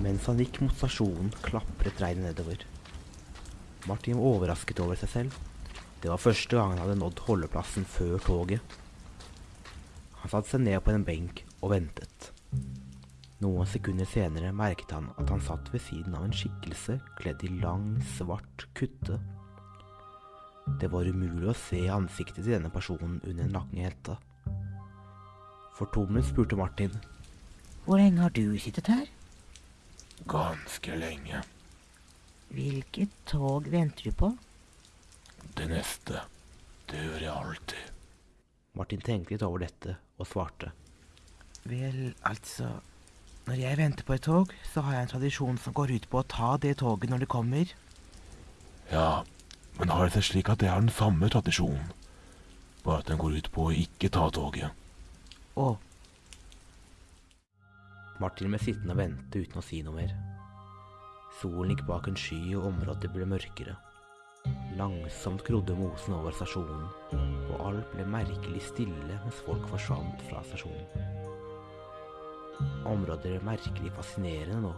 Mens han gikk mot stasjonen, klapret regnet nedover. Martin var overrasket over seg selv. Det var første gang han hadde nådd holdeplassen før toget. Han satte seg ned på en benk og ventet. Noen sekunder senere merket han at han satt ved siden av en skikkelse kledd i lang, svart kutte. Det var umulig å se ansiktet til denne personen under den lange hetta. Fortumlet spurte Martin. Hvor lenge har du sittet her? Ganske lenge. Hvilket tog venter du på? Det neste. Det gjør jeg alltid. Martin tenkte litt over dette og svarte. Vel, altså Når jeg venter på et tog, så har jeg en tradisjon som går ut på å ta det toget når det kommer. Ja, men har det seg slik at det er den samme tradisjonen, bare at den går ut på å ikke ta toget. Å, Martin ble sittende og vente uten å si noe mer. Solen gikk bak en sky, og området ble mørkere. Langsomt grodde mosen over stasjonen, og alt ble merkelig stille mens folk forsvant fra stasjonen. Området ble merkelig fascinerende nå.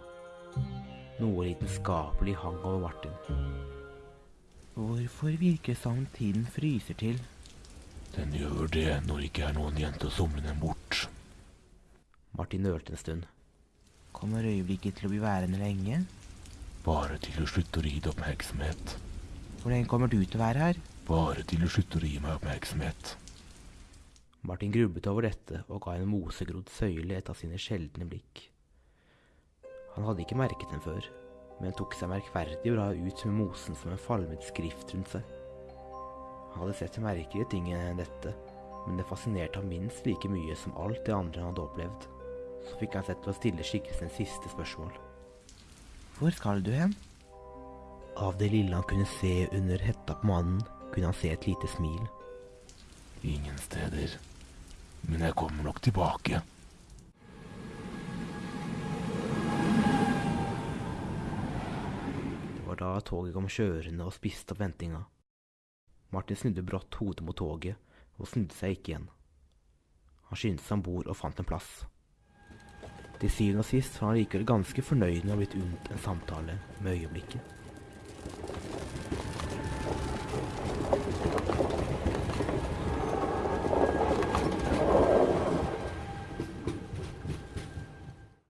Noe lidenskapelig hang over Martin. hvorfor virker det som tiden fryser til? Den gjør det når det ikke er noen jente til å somle den bort. Martin nølte en stund. Kommer øyeblikket til å bli værende lenge? Bare til du slutter å gi det oppmerksomhet. Hvor lenge kommer du til å være her? Bare til du slutter å gi meg oppmerksomhet. Martin grublet over dette og ga en mosegrodd søyle et av sine sjeldne blikk. Han hadde ikke merket den før, men tok seg merkverdig bra ut med mosen som en falmet skrift rundt seg. Han hadde sett merkelige ting enn dette, men det fascinerte ham minst like mye som alt det andre han hadde opplevd. Så fikk han sett til å stille skikkelsen siste spørsmål. Hvor skal du hen? Av det lille han kunne se under hetta på mannen, kunne han se et lite smil. Ingen steder. Men jeg kommer nok tilbake. Det var da toget kom kjørende og spiste opp ventinga. Martin snudde brått hodet mot toget og snudde seg ikke igjen. Han skyndte seg om bord og fant en plass. Til syvende og sist var han likevel ganske fornøyd med å ha blitt unnt en samtale med øyeblikket.